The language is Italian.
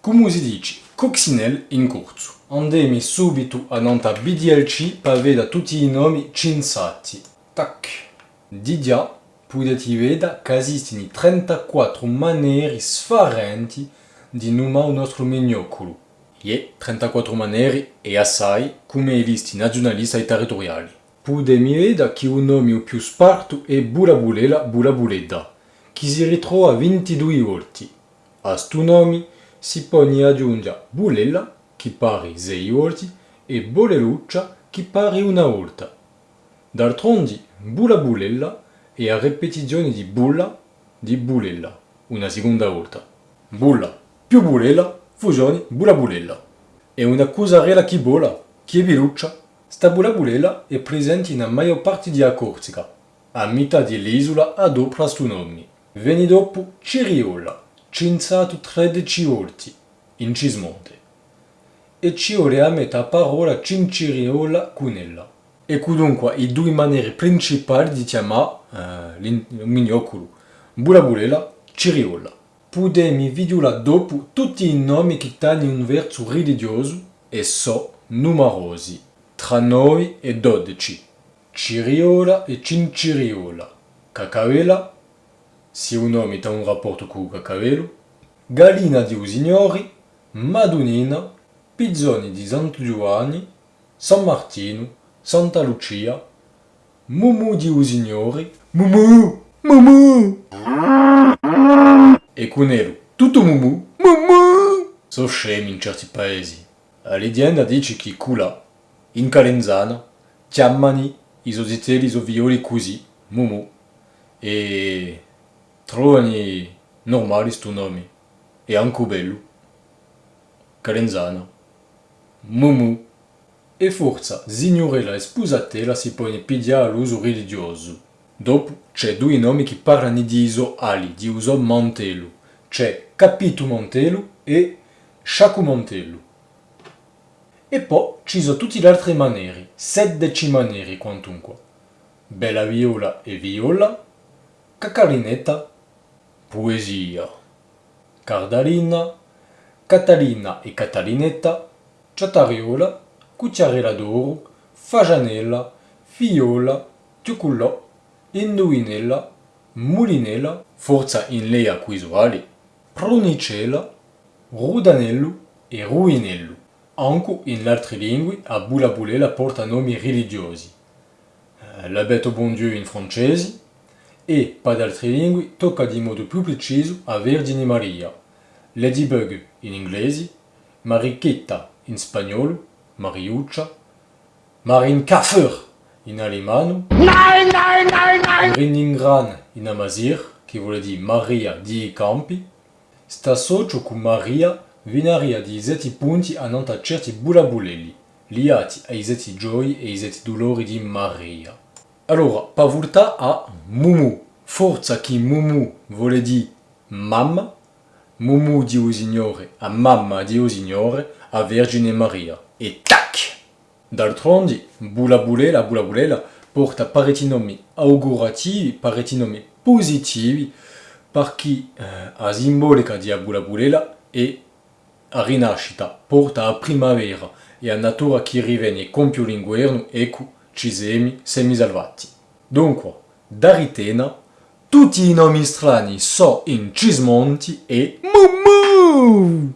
come si dice coccinelle in corso. Andiamo subito a nanta BDLC per vedere tutti i nomi cinsati. Tac. Di già potete vedere che esistono 34 maniere differenti di numare il nostro miniocolo. E 34 maniere e assai come i listi nazionalisti e territoriali. Potete vedere che il nome più sparto è Bulabulela Bulabuleda, che si ritrova 22 volte. A sto nome si può aggiungere Bulella, che pare 6 volte, e Boleluccia, che pare una volta. D'altronde, Bulabulella è la ripetizione di Bulla di Bulella, una seconda volta. Bulla più Bulella, fusione Bulabulella. È una cosa rela che bola, che è veluccia. Sta Bulabulella è presente nella maggior parte della Corsica. A metà dell'isola adopera sto nome. Viene dopo Ciriola, censato 13 volte, in Cismonte. E ci a metà parola Cinciriola Cunella. E dunque i due maniere principali di chiamare il miniocolo. Bulabulella, Ciriola. Potemi vedere dopo tutti i nomi che hanno un verso religioso e so numerosi, tra 9 e 12. Ciriola e Cinciriola. Cacavela, se un nome ha un rapporto con il cacavelo. Galina di Usignori, Madonnina, Pizzoni di Santo Giovanni, San Martino, Santa Lucia, Mumu di Usignori, Mumu, Mumu! E Cunelo, tutto Mumu, Mumu! So scemi in certi paesi. La leggenda dice che Cula, in Calenzana, chiamano i sositelli i violi così, Mumu, e trovano normali sto nome, e anche bello. Calenzana, Mumu. E forza, signorella e sposatella si pone pigliare all'uso religioso. Dopo c'è due nomi che parlano di Iso Ali, di uso Mantello. C'è Capito Mantello e Sciacu Mantello. E poi ci sono tutte le altre maniere, 16 maniere quantunque. Bella viola e viola, cacarinetta, poesia, cardalina, catalina e catalinetta, ciatariola, cucciarella d'oro, fagianella, fiola, ciucullò, indovinella, mulinella, forza in lei acquisuali, pronicella, rudanello e ruinello. Anche in altre lingue a Bulabulela porta nomi religiosi. Eh, L'abeto bon Dieu in francese e, per altre lingue, tocca di modo più preciso a Vergine Maria, Ladybug in inglese, Marichetta in spagnolo, Mariuccia, Marin Kaffer in alemano, Nein, nein, nein, nein! Reningran in amazir, che vuol dire Maria di campi, sta socio con Maria vinaria di sette punti a nanta certi bulabulelli, liati ai sette gioie e ai sette dolori di Maria. Allora, per volta a Mumu, forza che Mumu vuole dire mamma, Mumu di o Signore a mamma di o Signore a Vergine Maria. E tac! D'altronde, Bulabulela, Bulabulela porta parecchi nomi augurativi, parecchi nomi positivi, per chi eh, a simbolica di Bulabulela e a rinascita porta a primavera e a natura che riviene compio l'inguerno ecco ci semi semisalvati. Dunque, da Ritena, tutti i nomi strani so in Cismonti e Mumu!